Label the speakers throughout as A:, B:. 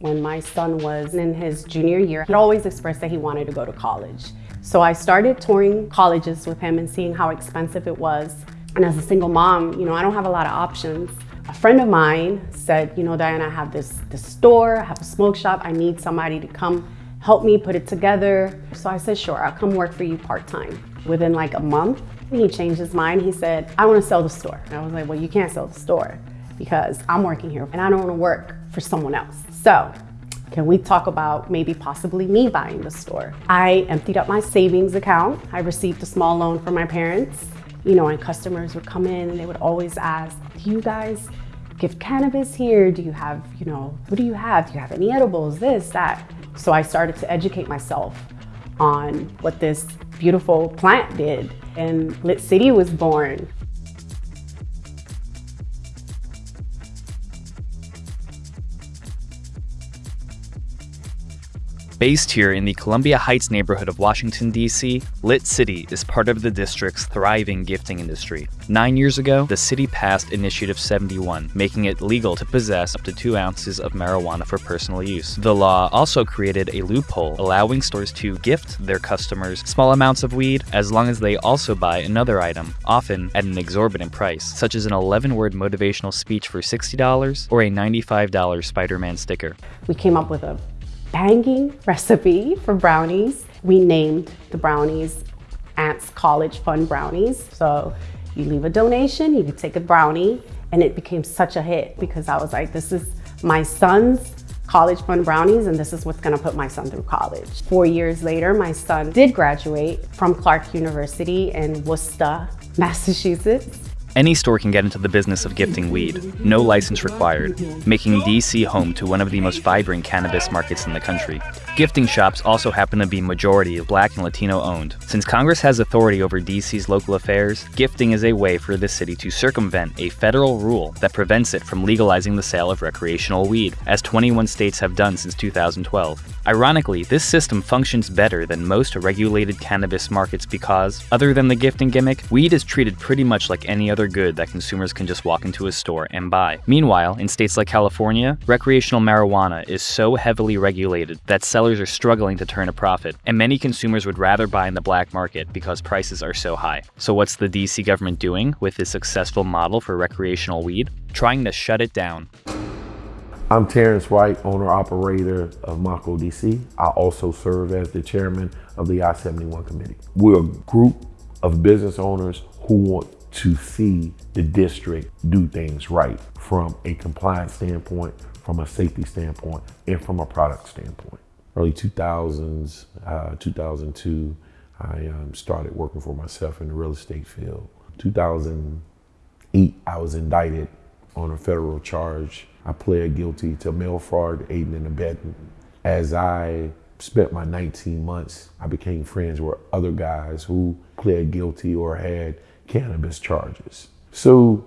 A: when my son was in his junior year. He always expressed that he wanted to go to college. So I started touring colleges with him and seeing how expensive it was. And as a single mom, you know, I don't have a lot of options. A friend of mine said, you know, Diana, I have this, this store, I have a smoke shop, I need somebody to come help me put it together. So I said, sure, I'll come work for you part-time. Within like a month, he changed his mind. He said, I want to sell the store. And I was like, well, you can't sell the store because I'm working here and I don't want to work for someone else. So can we talk about maybe possibly me buying the store? I emptied up my savings account. I received a small loan from my parents, you know, and customers would come in and they would always ask, do you guys give cannabis here? Do you have, you know, what do you have? Do you have any edibles, this, that? So I started to educate myself on what this beautiful plant did. And Lit City was born.
B: Based here in the Columbia Heights neighborhood of Washington, D.C., Lit City is part of the district's thriving gifting industry. Nine years ago, the city passed Initiative 71, making it legal to possess up to two ounces of marijuana for personal use. The law also created a loophole allowing stores to gift their customers small amounts of weed as long as they also buy another item, often at an exorbitant price, such as an 11 word motivational speech for $60 or a $95 Spider Man sticker.
A: We came up with a banging recipe for brownies. We named the brownies Aunt's College Fund Brownies. So you leave a donation, you can take a brownie, and it became such a hit because I was like, this is my son's college fund brownies and this is what's gonna put my son through college. Four years later, my son did graduate from Clark University in Worcester, Massachusetts.
B: Any store can get into the business of gifting weed, no license required, making DC home to one of the most vibrant cannabis markets in the country. Gifting shops also happen to be majority black and Latino owned. Since Congress has authority over DC's local affairs, gifting is a way for the city to circumvent a federal rule that prevents it from legalizing the sale of recreational weed, as 21 states have done since 2012. Ironically, this system functions better than most regulated cannabis markets because, other than the gifting gimmick, weed is treated pretty much like any other good that consumers can just walk into a store and buy. Meanwhile, in states like California, recreational marijuana is so heavily regulated that sellers are struggling to turn a profit, and many consumers would rather buy in the black market because prices are so high. So what's the DC government doing with this successful model for recreational weed? Trying to shut it down.
C: I'm Terrence White, owner-operator of Mako DC. I also serve as the chairman of the I-71 committee. We're a group of business owners who want to see the district do things right from a compliance standpoint, from a safety standpoint, and from a product standpoint. Early 2000s, uh, 2002, I um, started working for myself in the real estate field. 2008, I was indicted on a federal charge. I pled guilty to mail fraud, aiding and abetting. As I spent my 19 months, I became friends with other guys who pled guilty or had cannabis charges. So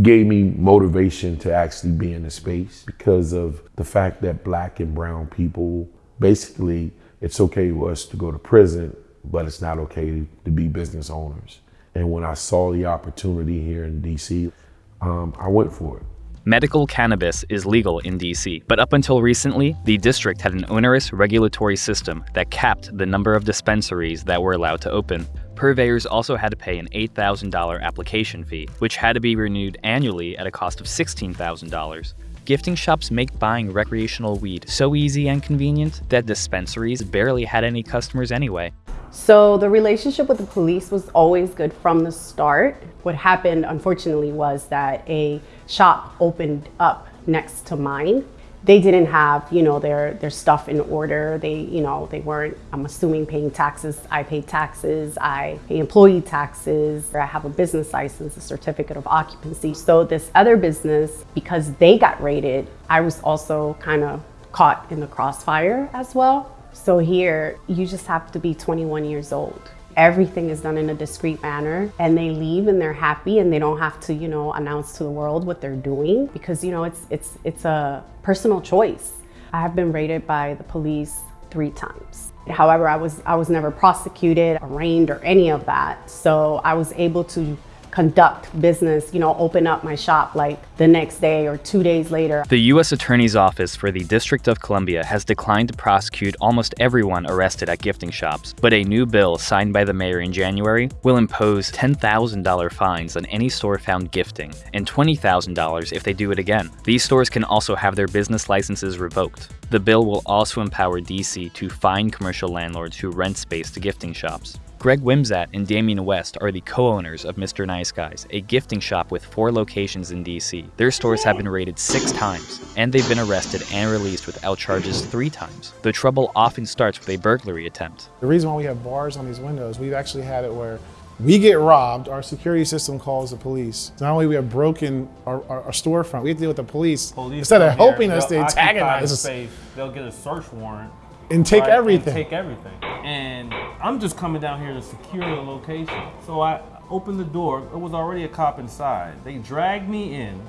C: gave me motivation to actually be in the space because of the fact that black and brown people, basically, it's okay for us to go to prison, but it's not okay to be business owners. And when I saw the opportunity here in DC, um, I went for it.
B: Medical cannabis is legal in DC, but up until recently, the district had an onerous regulatory system that capped the number of dispensaries that were allowed to open. Purveyors also had to pay an $8,000 application fee, which had to be renewed annually at a cost of $16,000. Gifting shops make buying recreational weed so easy and convenient that dispensaries barely had any customers anyway.
A: So the relationship with the police was always good from the start. What happened, unfortunately, was that a shop opened up next to mine. They didn't have, you know, their, their stuff in order. They, you know, they weren't, I'm assuming, paying taxes. I pay taxes, I pay employee taxes. I have a business license, a certificate of occupancy. So this other business, because they got raided, I was also kind of caught in the crossfire as well. So here, you just have to be 21 years old. Everything is done in a discreet manner and they leave and they're happy and they don't have to, you know, announce to the world what they're doing because, you know, it's, it's, it's a personal choice. I have been raided by the police three times. However, I was, I was never prosecuted, arraigned, or any of that. So I was able to conduct business, you know, open up my shop like the next day or two days later.
B: The U.S. Attorney's Office for the District of Columbia has declined to prosecute almost everyone arrested at gifting shops, but a new bill signed by the mayor in January will impose $10,000 fines on any store found gifting and $20,000 if they do it again. These stores can also have their business licenses revoked. The bill will also empower DC to fine commercial landlords who rent space to gifting shops. Greg Wimsatt and Damien West are the co-owners of Mr. Nice Guys, a gifting shop with four locations in DC. Their stores have been raided six times, and they've been arrested and released without charges three times. The trouble often starts with a burglary attempt.
D: The reason why we have bars on these windows, we've actually had it where we get robbed, our security system calls the police. Not only we have broken our, our, our storefront, we have to deal with the police.
E: Police
D: Instead of
E: come here,
D: helping us, they antagonize us
E: space, They'll get a search warrant.
D: And take
E: right, and
D: everything.
E: take everything. And I'm just coming down here to secure the location. So I opened the door. It was already a cop inside. They dragged me in,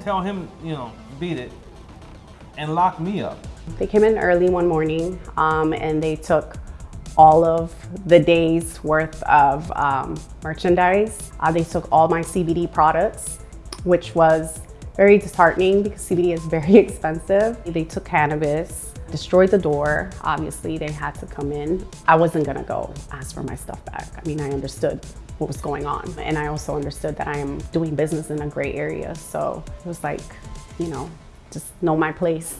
E: tell him, you know, beat it, and lock me up.
A: They came in early one morning um, and they took all of the day's worth of um, merchandise. Uh, they took all my CBD products, which was very disheartening because CBD is very expensive. They took cannabis, destroyed the door. Obviously, they had to come in. I wasn't gonna go ask for my stuff back. I mean, I understood what was going on. And I also understood that I am doing business in a gray area. So it was like, you know, just know my place.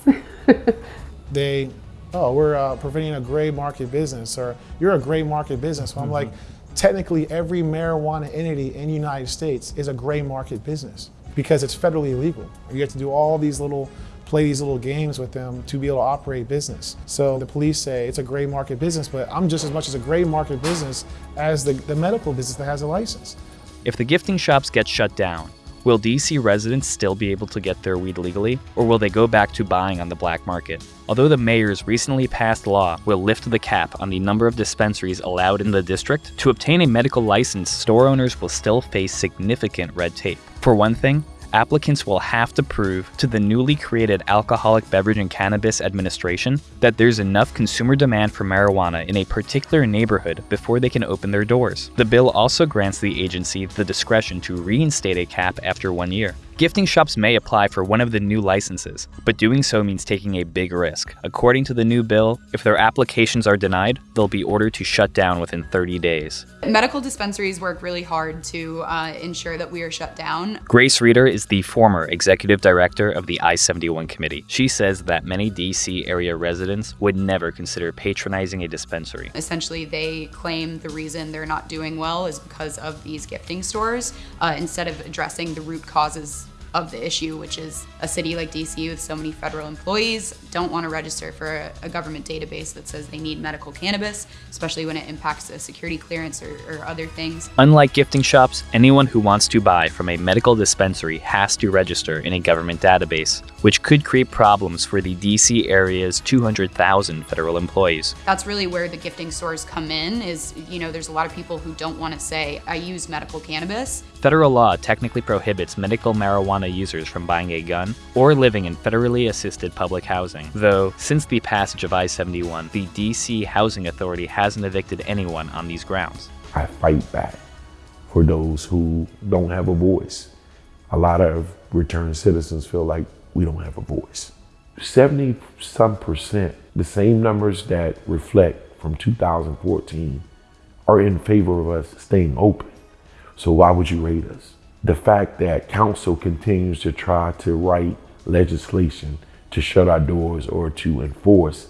D: they, oh, we're uh, preventing a gray market business, or you're a gray market business. So I'm like, technically, every marijuana entity in the United States is a gray market business because it's federally illegal. You have to do all these little, play these little games with them to be able to operate business. So the police say it's a gray market business, but I'm just as much as a gray market business as the, the medical business that has a license.
B: If the gifting shops get shut down, will DC residents still be able to get their weed legally, or will they go back to buying on the black market? Although the mayor's recently passed law will lift the cap on the number of dispensaries allowed in the district, to obtain a medical license, store owners will still face significant red tape. For one thing, applicants will have to prove to the newly created Alcoholic Beverage and Cannabis Administration that there's enough consumer demand for marijuana in a particular neighborhood before they can open their doors. The bill also grants the agency the discretion to reinstate a cap after one year. Gifting shops may apply for one of the new licenses, but doing so means taking a big risk. According to the new bill, if their applications are denied, they'll be ordered to shut down within 30 days.
F: Medical dispensaries work really hard to uh, ensure that we are shut down.
B: Grace Reeder is the former executive director of the I 71 committee. She says that many DC area residents would never consider patronizing a dispensary.
F: Essentially, they claim the reason they're not doing well is because of these gifting stores uh, instead of addressing the root causes of the issue, which is a city like DC with so many federal employees don't want to register for a, a government database that says they need medical cannabis, especially when it impacts a security clearance or, or other things.
B: Unlike gifting shops, anyone who wants to buy from a medical dispensary has to register in a government database, which could create problems for the DC area's 200,000 federal employees.
F: That's really where the gifting stores come in is, you know, there's a lot of people who don't want to say, I use medical cannabis.
B: Federal law technically prohibits medical marijuana users from buying a gun or living in federally assisted public housing. Though, since the passage of I 71, the DC Housing Authority hasn't evicted anyone on these grounds.
C: I fight back for those who don't have a voice. A lot of returned citizens feel like we don't have a voice. 70 some percent, the same numbers that reflect from 2014, are in favor of us staying open. So why would you rate us? The fact that council continues to try to write legislation to shut our doors or to enforce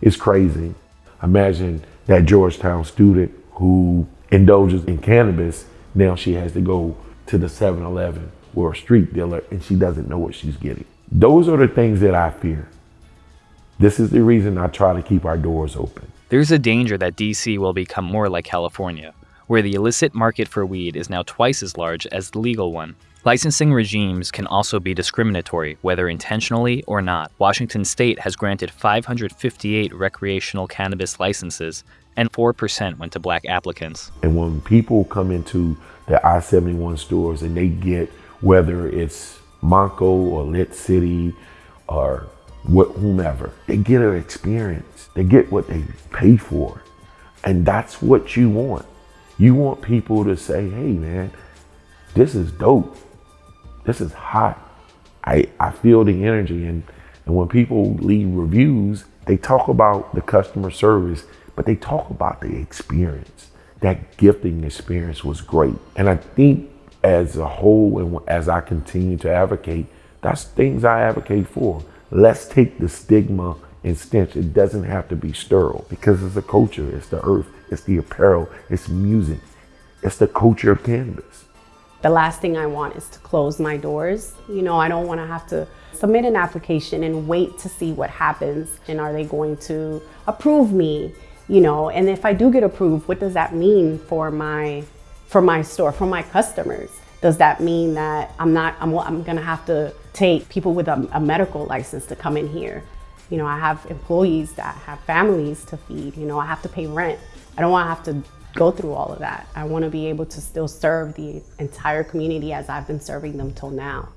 C: is crazy. Imagine that Georgetown student who indulges in cannabis, now she has to go to the 7-Eleven or a street dealer and she doesn't know what she's getting. Those are the things that I fear. This is the reason I try to keep our doors open.
B: There's a danger that DC will become more like California, where the illicit market for weed is now twice as large as the legal one. Licensing regimes can also be discriminatory, whether intentionally or not. Washington state has granted 558 recreational cannabis licenses, and 4% went to black applicants.
C: And when people come into the I 71 stores and they get whether it's Monco or Lit City or wh- whomever, they get an experience. They get what they pay for. And that's what you want. You want people to say, hey man, this is dope. This is hot. I, I feel the energy and, and when people leave reviews, they talk about the customer service, but they talk about the experience. That gifting experience was great. And I think as a whole and as I continue to advocate, that's things I advocate for. Let's take the stigma and stench. It doesn't have to be sterile because it's a culture, it's the earth, it's the apparel, it's music, it's the culture of cannabis.
A: The last thing I want is to close my doors. You know, I don't want to have to submit an application and wait to see what happens and are they going to approve me, you know, and if I do get approved, what does that mean for my for my store, for my customers? Does that mean that I'm not I'm, I'm going to have to take people with a, a medical license to come in here? You know, I have employees that have families to feed, you know, I have to pay rent. I don't want to have to go through all of that. I want to be able to still serve the entire community as I've been serving them till now.